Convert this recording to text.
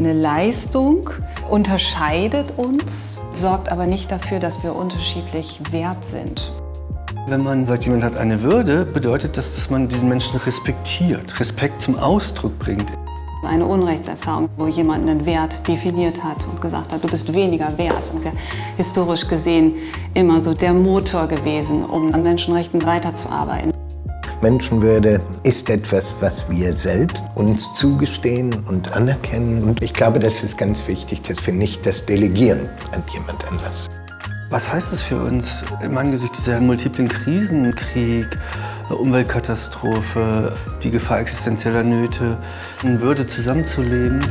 Eine Leistung unterscheidet uns, sorgt aber nicht dafür, dass wir unterschiedlich wert sind. Wenn man sagt, jemand hat eine Würde, bedeutet das, dass man diesen Menschen respektiert, Respekt zum Ausdruck bringt. Eine Unrechtserfahrung, wo jemand einen Wert definiert hat und gesagt hat, du bist weniger wert. Ist ja historisch gesehen immer so der Motor gewesen, um an Menschenrechten weiterzuarbeiten. Menschenwürde ist etwas, was wir selbst uns zugestehen und anerkennen. Und ich glaube, das ist ganz wichtig, dass wir nicht das delegieren an jemand anders. Was heißt es für uns im Angesicht dieser multiplen Krisen, Krieg, Umweltkatastrophe, die Gefahr existenzieller Nöte, in Würde zusammenzuleben?